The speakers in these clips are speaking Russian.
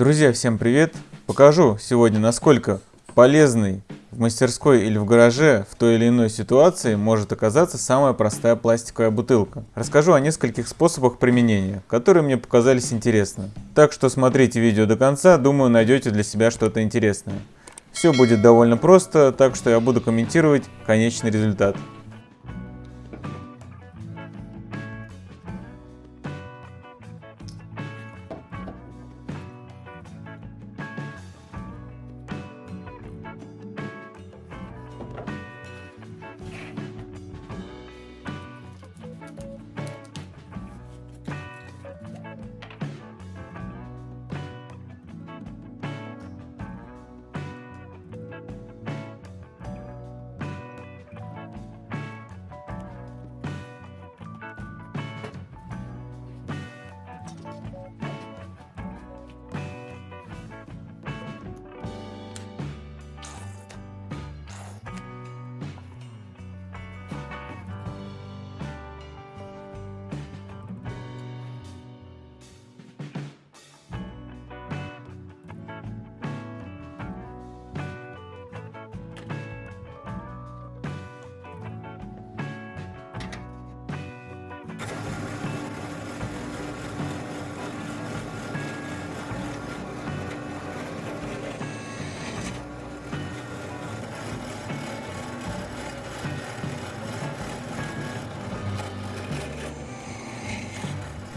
Друзья, всем привет! Покажу сегодня, насколько полезной в мастерской или в гараже в той или иной ситуации может оказаться самая простая пластиковая бутылка. Расскажу о нескольких способах применения, которые мне показались интересны. Так что смотрите видео до конца, думаю найдете для себя что-то интересное. Все будет довольно просто, так что я буду комментировать конечный результат.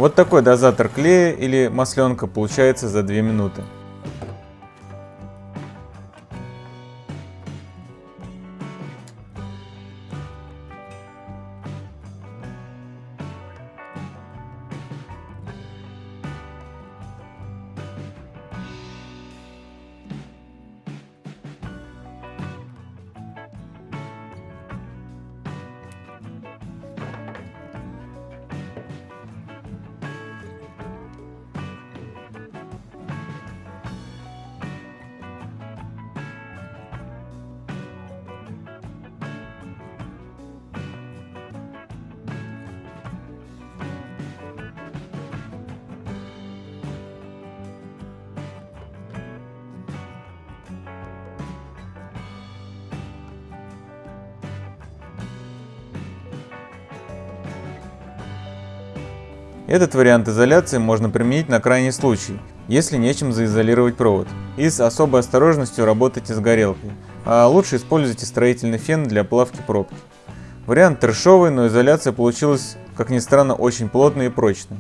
Вот такой дозатор клея или масленка получается за 2 минуты. Этот вариант изоляции можно применить на крайний случай, если нечем заизолировать провод. И с особой осторожностью работайте с горелкой, а лучше используйте строительный фен для плавки пробки. Вариант трешовый, но изоляция получилась, как ни странно, очень плотной и прочной.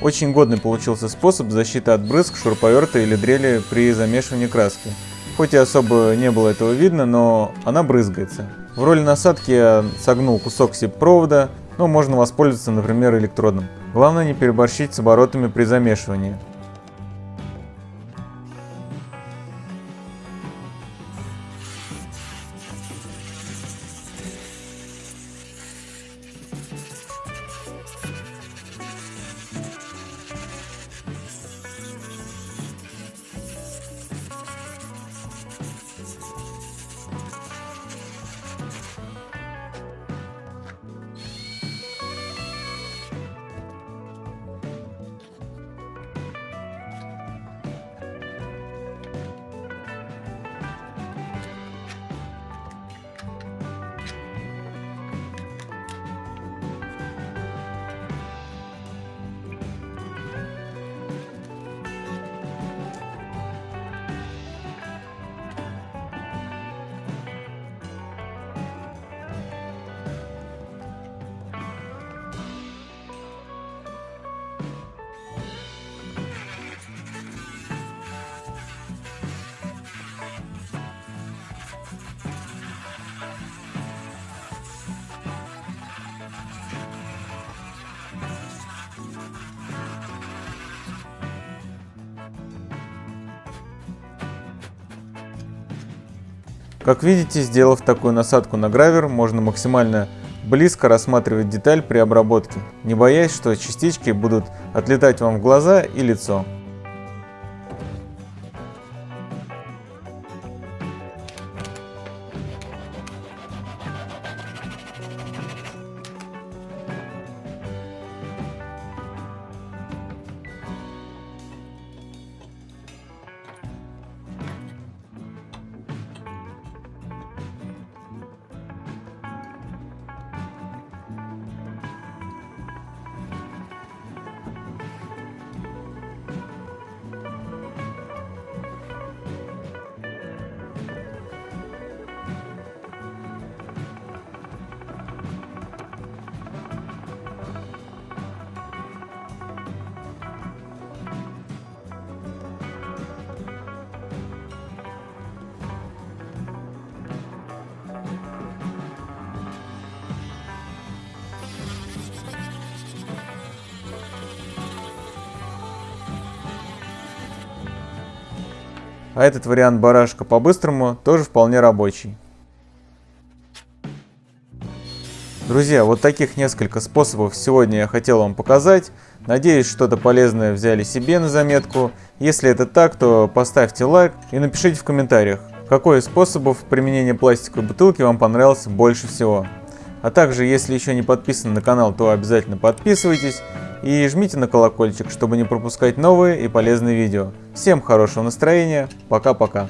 Очень годный получился способ защиты от брызг, шуруповерта или дрели при замешивании краски. Хоть и особо не было этого видно, но она брызгается. В роли насадки я согнул кусок сип-провода, но можно воспользоваться, например, электродом. Главное не переборщить с оборотами при замешивании. Как видите, сделав такую насадку на гравер, можно максимально близко рассматривать деталь при обработке, не боясь, что частички будут отлетать вам в глаза и лицо. А этот вариант барашка по-быстрому тоже вполне рабочий. Друзья, вот таких несколько способов сегодня я хотел вам показать. Надеюсь, что-то полезное взяли себе на заметку. Если это так, то поставьте лайк и напишите в комментариях, какой из способов применения пластиковой бутылки вам понравился больше всего. А также, если еще не подписаны на канал, то обязательно подписывайтесь и жмите на колокольчик, чтобы не пропускать новые и полезные видео. Всем хорошего настроения, пока-пока.